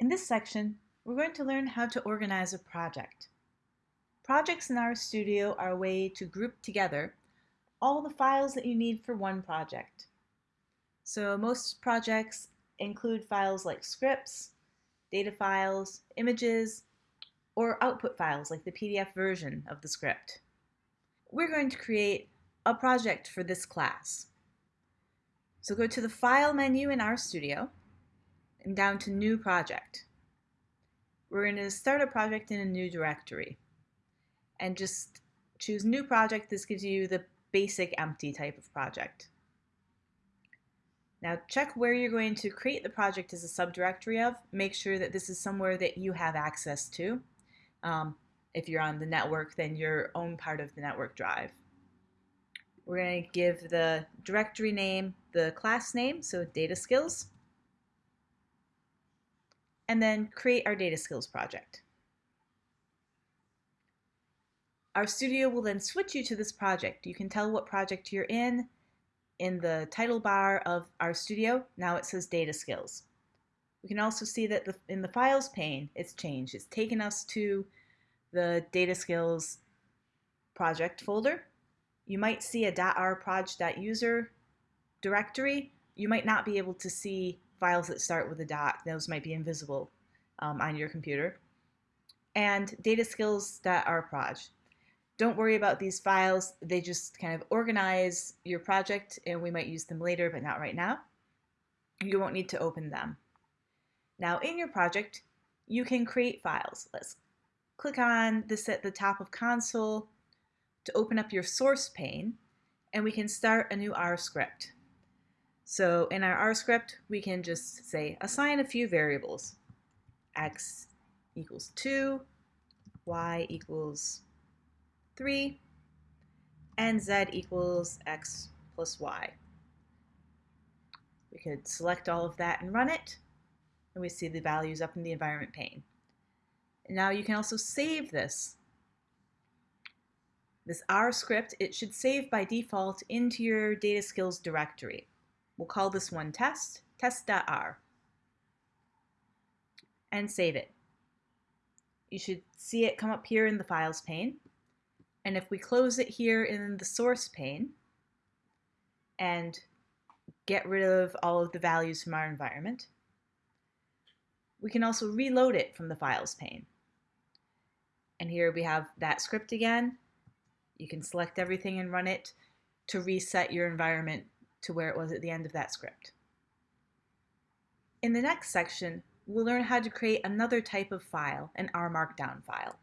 In this section, we're going to learn how to organize a project. Projects in RStudio are a way to group together all the files that you need for one project. So most projects include files like scripts, data files, images, or output files like the PDF version of the script. We're going to create a project for this class. So go to the File menu in RStudio and down to New Project. We're going to start a project in a new directory and just choose New Project. This gives you the basic empty type of project. Now check where you're going to create the project as a subdirectory of. Make sure that this is somewhere that you have access to. Um, if you're on the network, then your own part of the network drive. We're going to give the directory name the class name, so data skills and then create our data skills project. RStudio will then switch you to this project. You can tell what project you're in in the title bar of RStudio. Now it says data skills. We can also see that the, in the files pane, it's changed. It's taken us to the data skills project folder. You might see a .rproj.user directory. You might not be able to see files that start with a dot. Those might be invisible um, on your computer. And dataskills.rproj. Don't worry about these files. They just kind of organize your project and we might use them later, but not right now. You won't need to open them. Now in your project, you can create files. Let's click on this at the top of console to open up your source pane and we can start a new R script. So in our R script, we can just say assign a few variables. x equals 2, y equals 3, and z equals x plus y. We could select all of that and run it, and we see the values up in the environment pane. Now you can also save this. This R script, it should save by default into your data skills directory. We'll call this one test, test.r, and save it. You should see it come up here in the files pane. And if we close it here in the source pane and get rid of all of the values from our environment, we can also reload it from the files pane. And here we have that script again. You can select everything and run it to reset your environment to where it was at the end of that script. In the next section, we'll learn how to create another type of file, an R Markdown file.